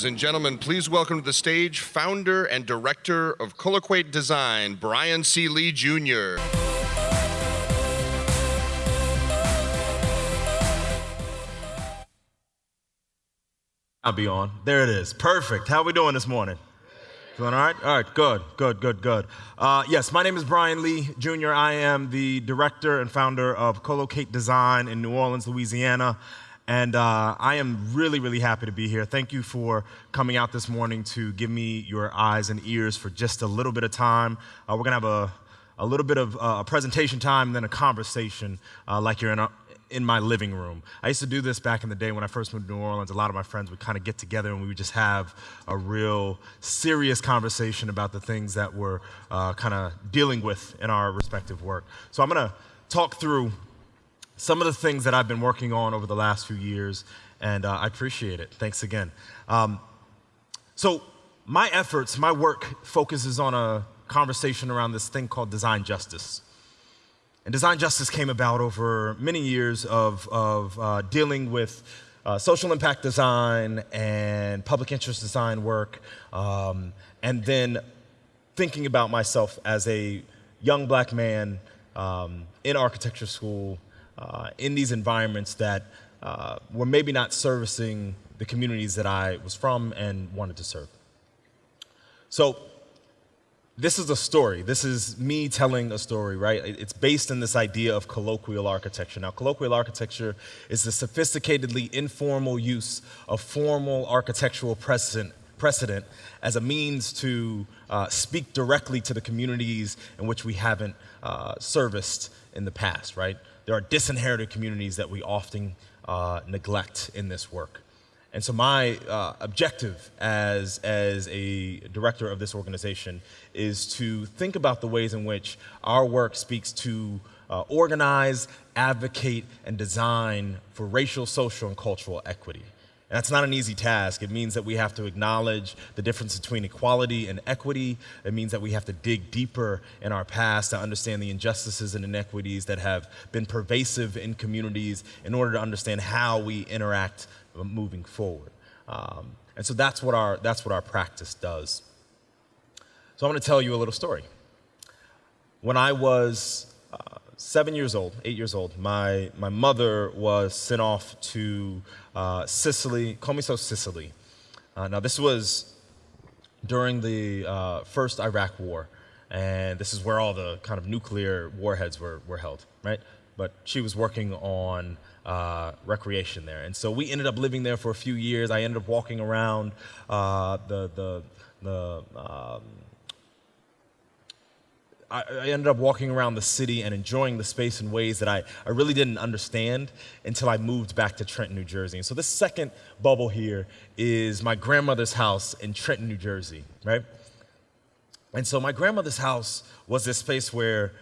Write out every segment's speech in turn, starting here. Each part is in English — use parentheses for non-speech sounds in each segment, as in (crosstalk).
Ladies and gentlemen, please welcome to the stage founder and director of Colloqate Design, Brian C. Lee Jr. I'll be on. There it is. Perfect. How we doing this morning? Doing all right? All right, good, good, good, good. Uh, yes, my name is Brian Lee Jr. I am the director and founder of Colloqate Design in New Orleans, Louisiana. And uh, I am really, really happy to be here. Thank you for coming out this morning to give me your eyes and ears for just a little bit of time. Uh, we're going to have a, a little bit of uh, a presentation time and then a conversation uh, like you're in a, in my living room. I used to do this back in the day when I first moved to New Orleans. A lot of my friends would kind of get together and we would just have a real serious conversation about the things that we're uh, kind of dealing with in our respective work. So I'm going to talk through some of the things that I've been working on over the last few years, and uh, I appreciate it. Thanks again. Um, so my efforts, my work focuses on a conversation around this thing called design justice. And design justice came about over many years of, of uh, dealing with uh, social impact design and public interest design work, um, and then thinking about myself as a young black man um, in architecture school uh, in these environments that uh, were maybe not servicing the communities that I was from and wanted to serve. So this is a story. This is me telling a story, right? It's based in this idea of colloquial architecture. Now, colloquial architecture is the sophisticatedly informal use of formal architectural precedent, precedent as a means to uh, speak directly to the communities in which we haven't uh, serviced in the past, right? There are disinherited communities that we often uh, neglect in this work. And so my uh, objective as, as a director of this organization is to think about the ways in which our work speaks to uh, organize, advocate, and design for racial, social, and cultural equity. That's not an easy task. It means that we have to acknowledge the difference between equality and equity. It means that we have to dig deeper in our past to understand the injustices and inequities that have been pervasive in communities in order to understand how we interact moving forward. Um, and so that's what, our, that's what our practice does. So I'm going to tell you a little story. When I was uh, seven years old, eight years old, my, my mother was sent off to uh, Sicily, Comiso, Sicily. Uh, now, this was during the uh, first Iraq War, and this is where all the kind of nuclear warheads were, were held, right? But she was working on uh, recreation there. And so we ended up living there for a few years. I ended up walking around uh, the, the, the um, I, ended up walking around the city and enjoying the space in ways that I, I really didn't understand until I moved back to Trenton, New Jersey. And so this second bubble here is my grandmother's house in Trenton, New Jersey, right? And so my grandmother's house was this space where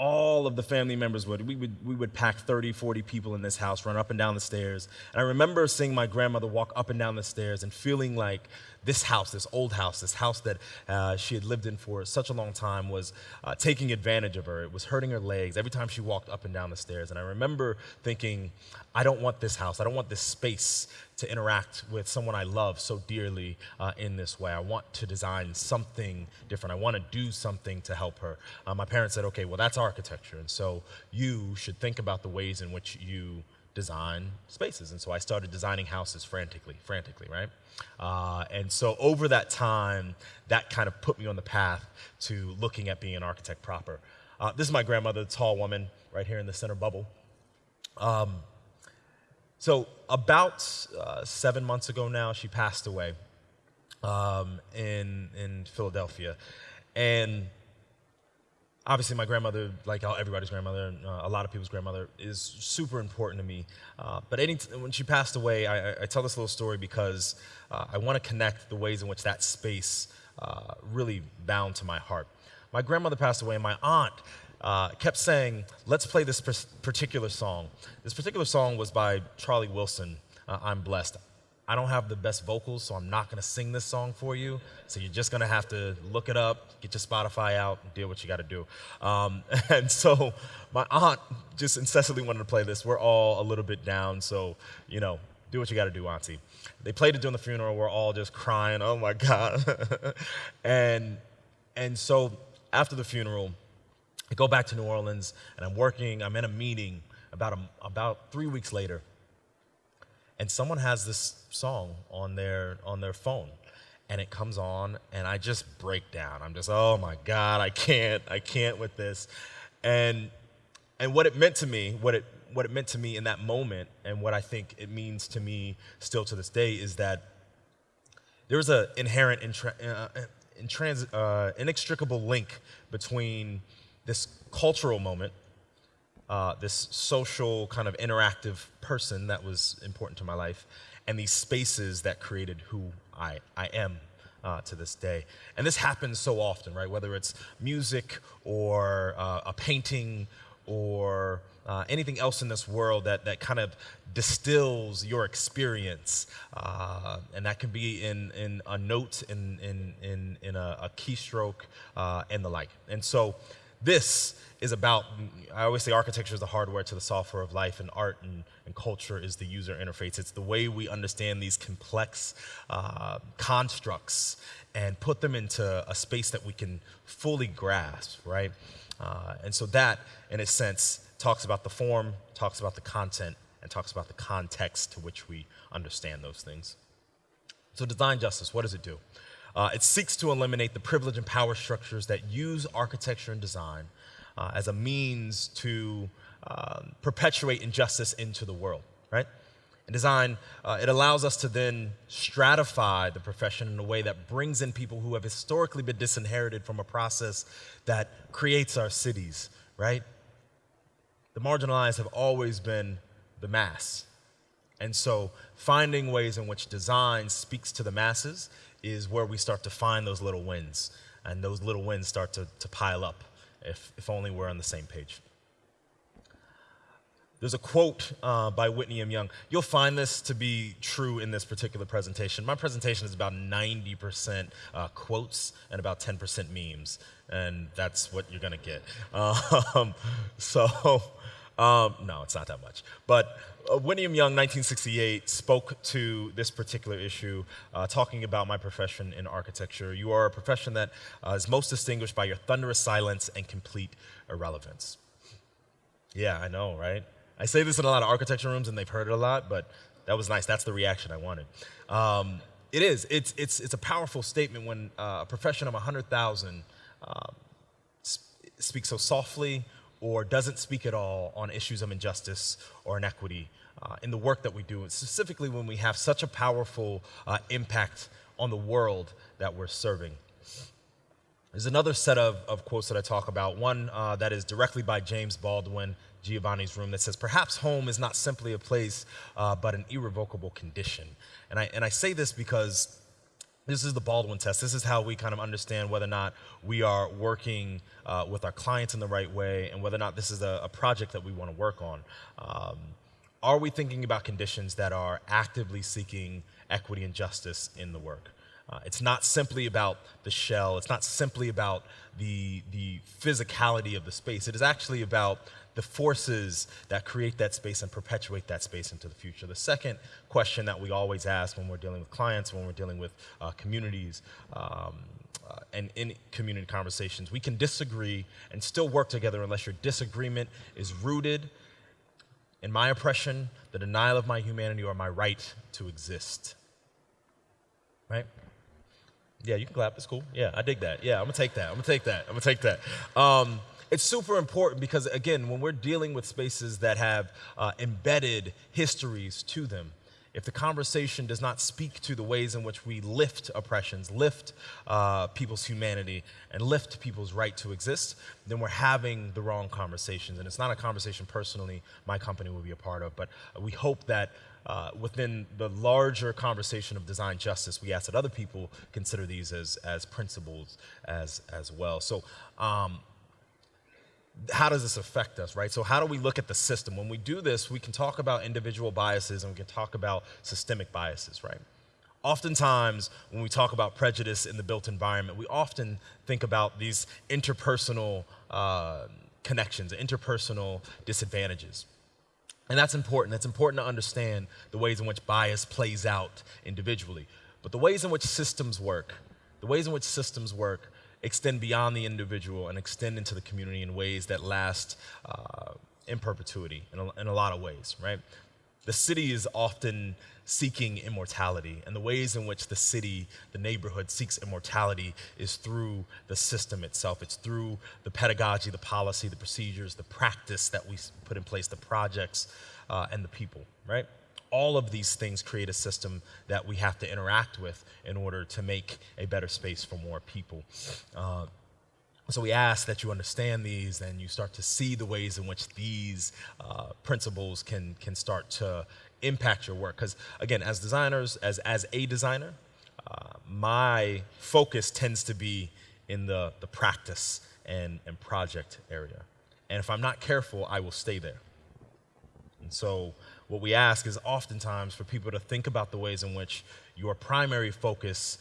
all of the family members would. We would, we would pack 30, 40 people in this house, run up and down the stairs. And I remember seeing my grandmother walk up and down the stairs and feeling like this house, this old house, this house that uh, she had lived in for such a long time was uh, taking advantage of her. It was hurting her legs every time she walked up and down the stairs. And I remember thinking, I don't want this house. I don't want this space to interact with someone I love so dearly uh, in this way. I want to design something different. I want to do something to help her. Uh, my parents said, okay, well, that's architecture. And so you should think about the ways in which you design spaces. And so I started designing houses frantically, frantically, right? Uh, and so over that time, that kind of put me on the path to looking at being an architect proper. Uh, this is my grandmother, the tall woman, right here in the center bubble. Um, so about uh, seven months ago now, she passed away um, in, in Philadelphia. And obviously my grandmother, like everybody's grandmother, uh, a lot of people's grandmother, is super important to me. Uh, but any when she passed away, I, I, tell this little story because uh, I want to connect the ways in which that space uh, really bound to my heart. My grandmother passed away, and my aunt uh, kept saying, let's play this particular song. This particular song was by Charlie Wilson, uh, I'm Blessed. I don't have the best vocals, so I'm not gonna sing this song for you. So you're just gonna have to look it up, get your Spotify out, and do what you gotta do. Um, (laughs) and so my aunt just incessantly wanted to play this. We're all a little bit down, so, you know, do what you got to do, Auntie. They played it during the funeral. We're all just crying. Oh my God. (laughs) and and so after the funeral, I go back to New Orleans and I'm working. I'm in a meeting about a, about three weeks later, and someone has this song on their on their phone and it comes on and i just break down i'm just oh my god i can't i can't with this and and what it meant to me what it what it meant to me in that moment and what i think it means to me still to this day is that there's an inherent intra, uh, intrans, uh, inextricable link between this cultural moment uh, this social kind of interactive person that was important to my life, and these spaces that created who I, I am uh, to this day. And this happens so often, right? Whether it's music or uh, a painting or uh, anything else in this world that, that kind of distills your experience. Uh, and that can be in, in a note, in, in, in, in a, a keystroke, uh, and the like. And so this is about, I always say architecture is the hardware to the software of life, and art and, and culture is the user interface. It's the way we understand these complex uh, constructs and put them into a space that we can fully grasp, right? Uh, and so that, in a sense, talks about the form, talks about the content, and talks about the context to which we understand those things. So design justice, what does it do? Uh, it seeks to eliminate the privilege and power structures that use architecture and design uh, as a means to um, perpetuate injustice into the world, right? In design, uh, it allows us to then stratify the profession in a way that brings in people who have historically been disinherited from a process that creates our cities, right? The marginalized have always been the mass. And so finding ways in which design speaks to the masses is where we start to find those little wins. And those little wins start to, to pile up if, if only we're on the same page. There's a quote uh, by Whitney M. Young. You'll find this to be true in this particular presentation. My presentation is about 90% uh, quotes and about 10% memes, and that's what you're going to get. (laughs) Um, so, um, no, it's not that much. But uh, William Young, 1968, spoke to this particular issue, uh, talking about my profession in architecture. You are a profession that uh, is most distinguished by your thunderous silence and complete irrelevance. Yeah, I know, right? I say this in a lot of architecture rooms, and they've heard it a lot, but that was nice. That's the reaction I wanted. Um, it is. It's, it's, it's a powerful statement when uh, a profession of 100,000 um, sp speaks so softly or doesn't speak at all on issues of injustice or inequity uh, in the work that we do, specifically when we have such a powerful uh, impact on the world that we're serving. There's another set of, of quotes that I talk about, one uh, that is directly by James Baldwin, Giovanni's Room, that says, Perhaps home is not simply a place, uh, but an irrevocable condition. And I, and I say this because this is the Baldwin test. This is how we kind of understand whether or not we are working uh, with our clients in the right way and whether or not this is a, a project that we want to work on. Um, are we thinking about conditions that are actively seeking equity and justice in the work? Uh, it's not simply about the shell. It's not simply about the, the physicality of the space. It is actually about the forces that create that space and perpetuate that space into the future. The second question that we always ask when we're dealing with clients, when we're dealing with uh, communities, um, uh, and in community conversations, we can disagree and still work together unless your disagreement is rooted in my oppression, the denial of my humanity, or my right to exist. Right? Yeah, you can clap. It's cool. Yeah, I dig that. Yeah, I'm gonna take that. I'm gonna take that. I'm gonna take that. Um, it's super important because, again, when we're dealing with spaces that have uh, embedded histories to them, if the conversation does not speak to the ways in which we lift oppressions, lift uh, people's humanity, and lift people's right to exist, then we're having the wrong conversations. And it's not a conversation personally my company will be a part of, but we hope that uh, within the larger conversation of design justice, we ask that other people consider these as, as principles as, as well. So um, how does this affect us, right? So how do we look at the system? When we do this, we can talk about individual biases and we can talk about systemic biases, right? Oftentimes, when we talk about prejudice in the built environment, we often think about these interpersonal uh, connections, interpersonal disadvantages. And that's important. That's important to understand the ways in which bias plays out individually. But the ways in which systems work, the ways in which systems work extend beyond the individual and extend into the community in ways that last uh, in perpetuity in a, in a lot of ways, right? The city is often seeking immortality, and the ways in which the city, the neighborhood seeks immortality is through the system itself. It's through the pedagogy, the policy, the procedures, the practice that we put in place, the projects, uh, and the people, right? All of these things create a system that we have to interact with in order to make a better space for more people. Uh, so we ask that you understand these and you start to see the ways in which these uh, principles can, can start to impact your work. Because again, as designers, as, as a designer, uh, my focus tends to be in the, the practice and, and project area. And if I'm not careful, I will stay there. And so what we ask is oftentimes for people to think about the ways in which your primary focus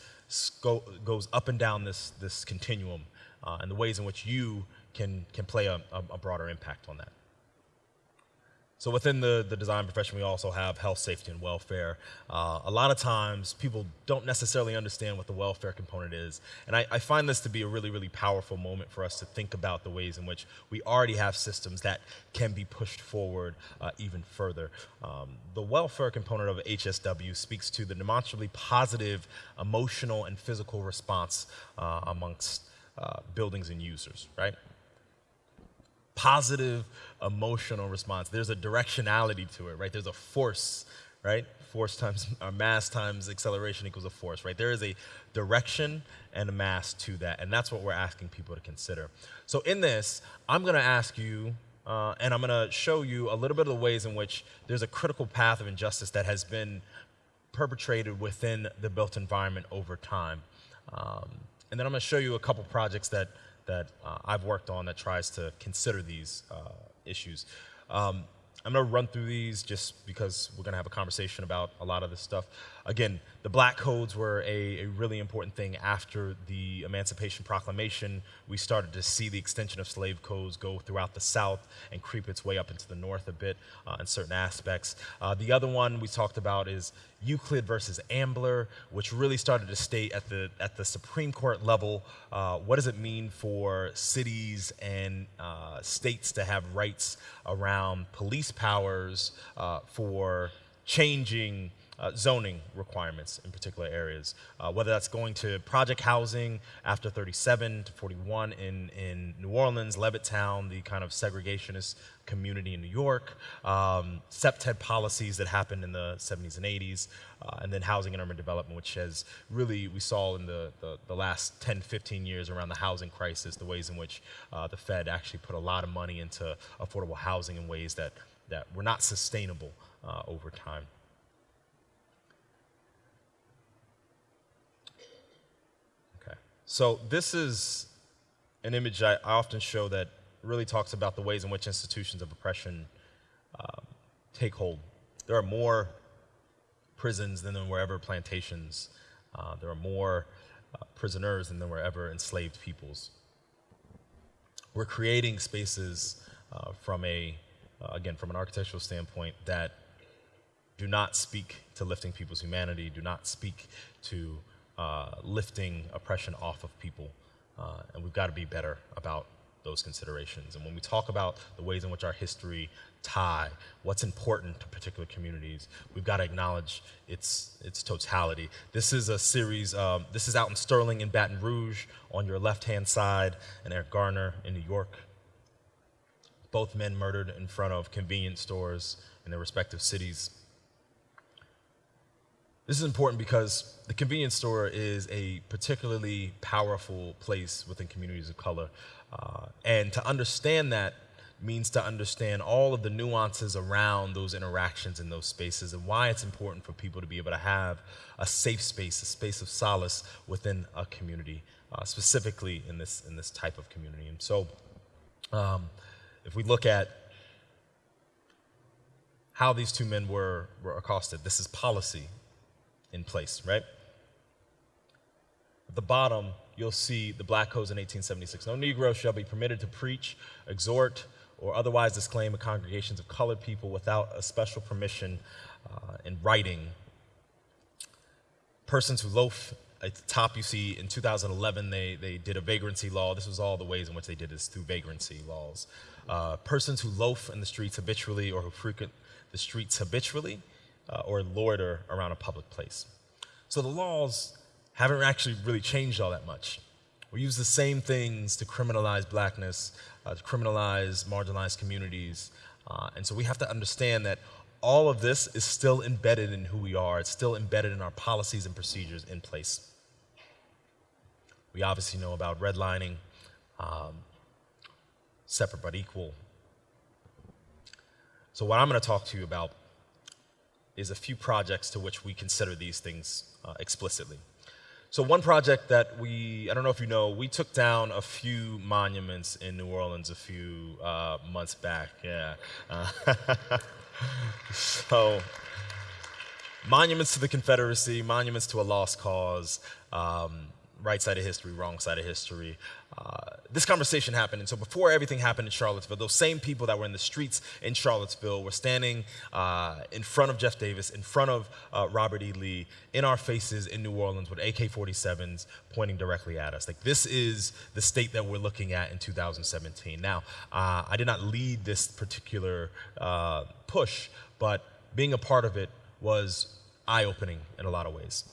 goes up and down this, this continuum uh, and the ways in which you can, can play a, a broader impact on that. So within the, the design profession, we also have health, safety, and welfare. Uh, a lot of times, people don't necessarily understand what the welfare component is. And I, I, find this to be a really, really powerful moment for us to think about the ways in which we already have systems that can be pushed forward uh, even further. Um, the welfare component of HSW speaks to the demonstrably positive emotional and physical response uh, amongst uh, buildings and users, right? Positive emotional response. There's a directionality to it, right? There's a force, right? Force times (laughs) or mass times acceleration equals a force, right? There is a direction and a mass to that, and that's what we're asking people to consider. So in this, I'm going to ask you, uh, and I'm going to show you a little bit of the ways in which there's a critical path of injustice that has been perpetrated within the built environment over time. Um, and then I'm going to show you a couple projects that, that uh, I've worked on that tries to consider these uh, issues. Um, I'm going to run through these just because we're going to have a conversation about a lot of this stuff. Again, the black codes were a, a, really important thing after the Emancipation Proclamation. We started to see the extension of slave codes go throughout the South and creep its way up into the North a bit uh, in certain aspects. Uh, the other one we talked about is Euclid versus Ambler, which really started to state at the, at the Supreme Court level uh, what does it mean for cities and uh, states to have rights around police powers uh, for changing uh, zoning requirements in particular areas, uh, whether that's going to project housing after 37 to 41 in, in New Orleans, Levittown, the kind of segregationist community in New York, um, CPTED policies that happened in the 70s and 80s, uh, and then housing and urban development, which has really, we saw in the, the, the, last 10, 15 years around the housing crisis, the ways in which uh, the Fed actually put a lot of money into affordable housing in ways that, that were not sustainable uh, over time. So this is an image I often show that really talks about the ways in which institutions of oppression um, take hold. There are more prisons than there were ever plantations. Uh, there are more uh, prisoners than there were ever enslaved peoples. We're creating spaces uh, from a, uh, again, from an architectural standpoint that do not speak to lifting people's humanity, do not speak to uh, lifting oppression off of people. Uh, and we've got to be better about those considerations. And when we talk about the ways in which our history tie what's important to particular communities, we've got to acknowledge its, its totality. This is a series, um, this is Alton Sterling in Baton Rouge on your left-hand side, and Eric Garner in New York. Both men murdered in front of convenience stores in their respective cities. This is important because the convenience store is a particularly powerful place within communities of color. Uh, and to understand that means to understand all of the nuances around those interactions in those spaces and why it's important for people to be able to have a safe space, a space of solace within a community, uh, specifically in this, in this type of community. And so um, if we look at how these two men were, were accosted, this is policy in place, right? At the bottom, you'll see the black codes in 1876. No Negro shall be permitted to preach, exhort, or otherwise disclaim a congregations of colored people without a special permission uh, in writing. Persons who loaf at the top, you see in 2011, they, they did a vagrancy law. This was all the ways in which they did this through vagrancy laws. Uh, persons who loaf in the streets habitually or who frequent the streets habitually uh, or loiter around a public place. So the laws haven't actually really changed all that much. We use the same things to criminalize blackness, uh, to criminalize marginalized communities. Uh, and so we have to understand that all of this is still embedded in who we are. It's still embedded in our policies and procedures in place. We obviously know about redlining, um, separate but equal. So what I'm going to talk to you about is a few projects to which we consider these things uh, explicitly. So one project that we, I don't know if you know, we took down a few monuments in New Orleans a few uh, months back, yeah. Uh, (laughs) so, monuments to the Confederacy, monuments to a lost cause, um, right side of history, wrong side of history. Uh, this conversation happened, and so before everything happened in Charlottesville, those same people that were in the streets in Charlottesville were standing uh, in front of Jeff Davis, in front of uh, Robert E. Lee, in our faces in New Orleans with AK-47s pointing directly at us. Like this is the state that we're looking at in 2017. Now, uh, I did not lead this particular uh, push, but being a part of it was eye-opening in a lot of ways.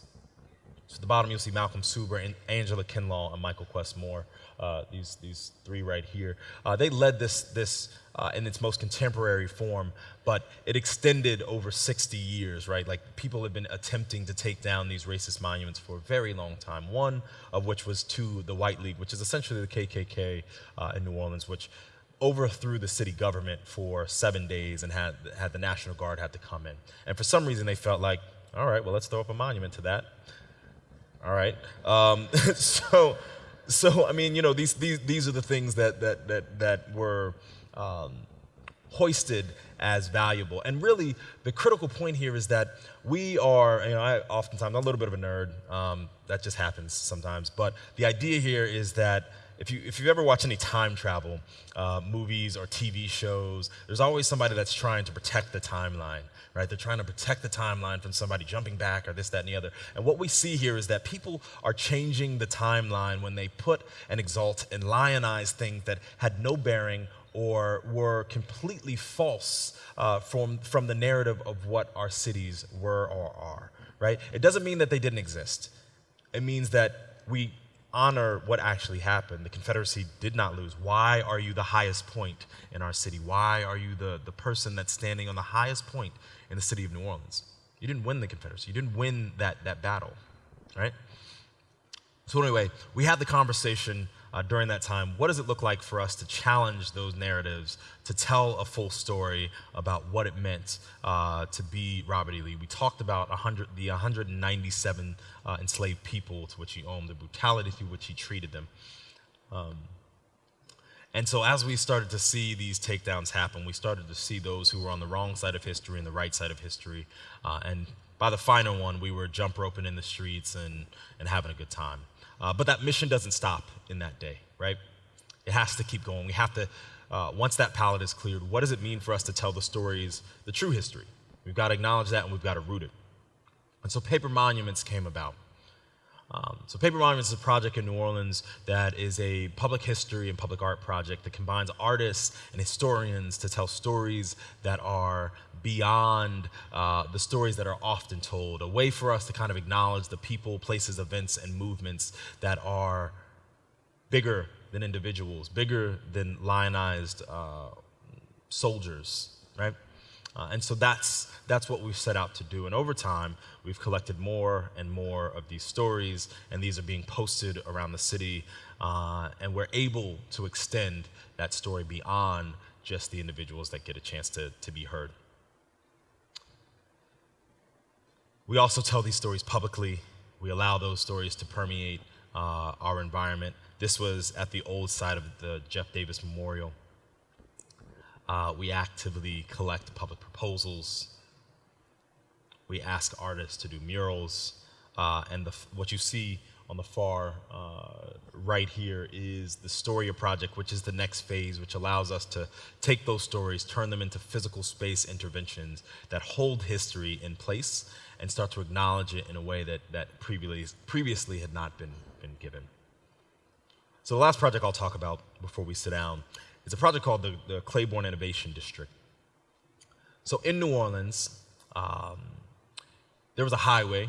So at the bottom, you'll see Malcolm Suber and Angela Kinlaw and Michael Quess Moore. Uh, these these three right here. Uh, they led this this uh, in its most contemporary form, but it extended over 60 years. Right, like people have been attempting to take down these racist monuments for a very long time. One of which was to the White League, which is essentially the KKK uh, in New Orleans, which overthrew the city government for seven days and had had the National Guard had to come in. And for some reason, they felt like, all right, well, let's throw up a monument to that. All right. Um, (laughs) so, so I mean, you know, these these these are the things that that that that were um, hoisted as valuable. And really, the critical point here is that we are, you know, I oftentimes I'm a little bit of a nerd. Um, that just happens sometimes. But the idea here is that if you if you've ever watched any time travel uh, movies or TV shows, there's always somebody that's trying to protect the timeline right? They're trying to protect the timeline from somebody jumping back or this, that, and the other. And what we see here is that people are changing the timeline when they put and exalt and lionize things that had no bearing or were completely false uh, from, from the narrative of what our cities were or are, right? It doesn't mean that they didn't exist. It means that we honor what actually happened. The Confederacy did not lose. Why are you the highest point in our city? Why are you the, the person that's standing on the highest point in the city of New Orleans. You didn't win the Confederacy. You didn't win that, that battle, right? So anyway, we had the conversation uh, during that time. What does it look like for us to challenge those narratives, to tell a full story about what it meant uh, to be Robert E. Lee? We talked about 100, the 197 uh, enslaved people to which he owned, the brutality through which he treated them. Um, and so as we started to see these takedowns happen, we started to see those who were on the wrong side of history and the right side of history. Uh, and by the final one, we were jump roping in the streets and, and having a good time. Uh, but that mission doesn't stop in that day, right? It has to keep going. We have to, uh, once that palette is cleared, what does it mean for us to tell the stories, the true history? We've got to acknowledge that and we've got to root it. And so paper monuments came about. Um, so Paper Monuments is a project in New Orleans that is a public history and public art project that combines artists and historians to tell stories that are beyond uh, the stories that are often told, a way for us to kind of acknowledge the people, places, events, and movements that are bigger than individuals, bigger than lionized uh, soldiers, right? Uh, and so that's, that's what we've set out to do. And over time, we've collected more and more of these stories, and these are being posted around the city. Uh, and we're able to extend that story beyond just the individuals that get a chance to, to be heard. We also tell these stories publicly. We allow those stories to permeate uh, our environment. This was at the old side of the Jeff Davis Memorial. Uh, we actively collect public proposals. We ask artists to do murals. Uh, and the, what you see on the far uh, right here is the Storia project, which is the next phase, which allows us to take those stories, turn them into physical space interventions that hold history in place and start to acknowledge it in a way that, that previously, previously had not been, been given. So the last project I'll talk about before we sit down is a project called the, the Claiborne Innovation District. So in New Orleans, um, there was a highway,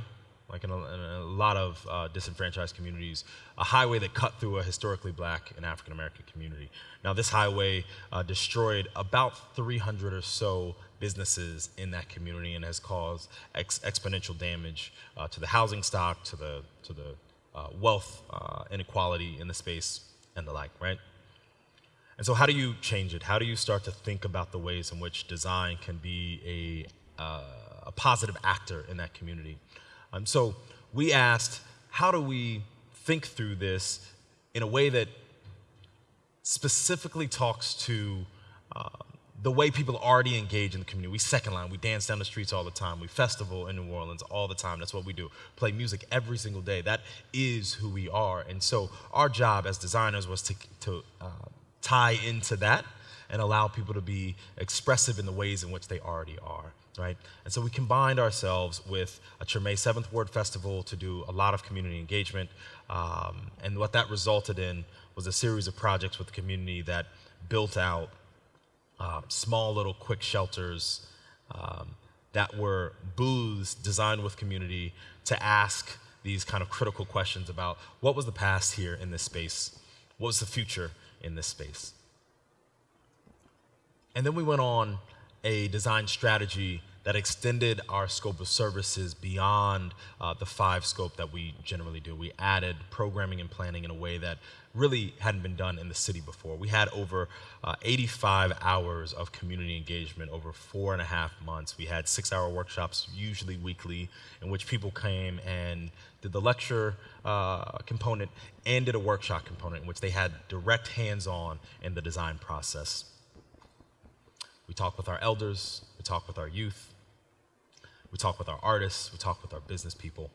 like in a, in a lot of uh, disenfranchised communities, a highway that cut through a historically black and African American community. Now, this highway uh, destroyed about 300 or so businesses in that community and has caused ex exponential damage uh, to the housing stock, to the, to the uh, wealth uh, inequality in the space, and the like, right? And so, how do you change it? How do you start to think about the ways in which design can be a, uh, a positive actor in that community? Um, so, we asked, how do we think through this in a way that specifically talks to uh, the way people already engage in the community. We second line, we dance down the streets all the time, we festival in New Orleans all the time. That's what we do. Play music every single day. That is who we are. And so our job as designers was to, to uh, tie into that and allow people to be expressive in the ways in which they already are. Right? And so we combined ourselves with a Treme Seventh Ward Festival to do a lot of community engagement. Um, and what that resulted in was a series of projects with the community that built out uh, small little quick shelters um, that were booths designed with community to ask these kind of critical questions about what was the past here in this space? What was the future in this space? And then we went on a design strategy that extended our scope of services beyond uh, the five scope that we generally do. We added programming and planning in a way that really hadn't been done in the city before. We had over uh, 85 hours of community engagement over four and a half months. We had six hour workshops, usually weekly, in which people came and did the lecture uh, component and did a workshop component in which they had direct hands on in the design process. We talked with our elders, we talked with our youth, we talk with our artists, we talk with our business people.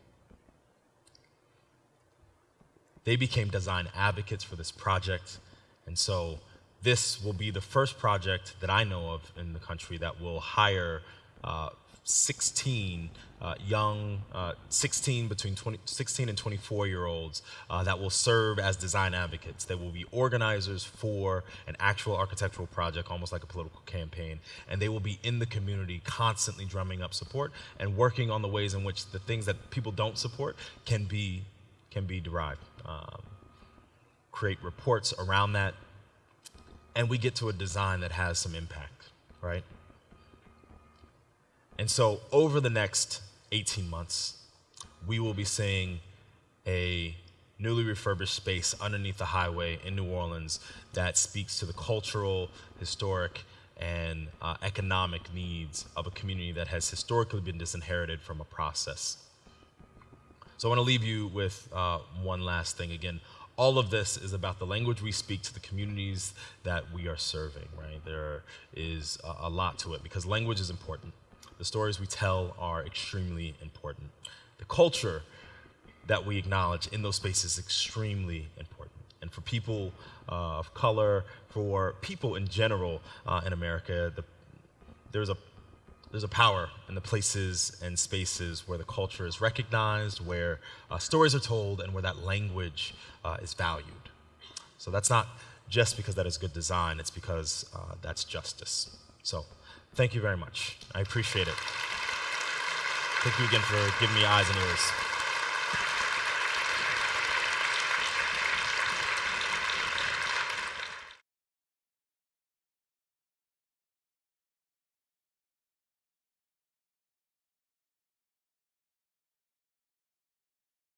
They became design advocates for this project, and so this will be the first project that I know of in the country that will hire uh, 16 uh, young, uh, 16 between 20, 16 and 24 year olds uh, that will serve as design advocates. They will be organizers for an actual architectural project, almost like a political campaign, and they will be in the community constantly drumming up support and working on the ways in which the things that people don't support can be can be derived. Um, create reports around that, and we get to a design that has some impact, right? And so over the next 18 months, we will be seeing a newly refurbished space underneath the highway in New Orleans that speaks to the cultural, historic, and uh, economic needs of a community that has historically been disinherited from a process. So I want to leave you with uh, one last thing. Again, all of this is about the language we speak to the communities that we are serving, right? There is a, a lot to it because language is important. The stories we tell are extremely important. The culture that we acknowledge in those spaces is extremely important. And for people uh, of color, for people in general uh, in America, the, there's a there's a power in the places and spaces where the culture is recognized, where uh, stories are told, and where that language uh, is valued. So that's not just because that is good design, it's because uh, that's justice. So Thank you very much. I appreciate it. Thank you again for giving me eyes and ears.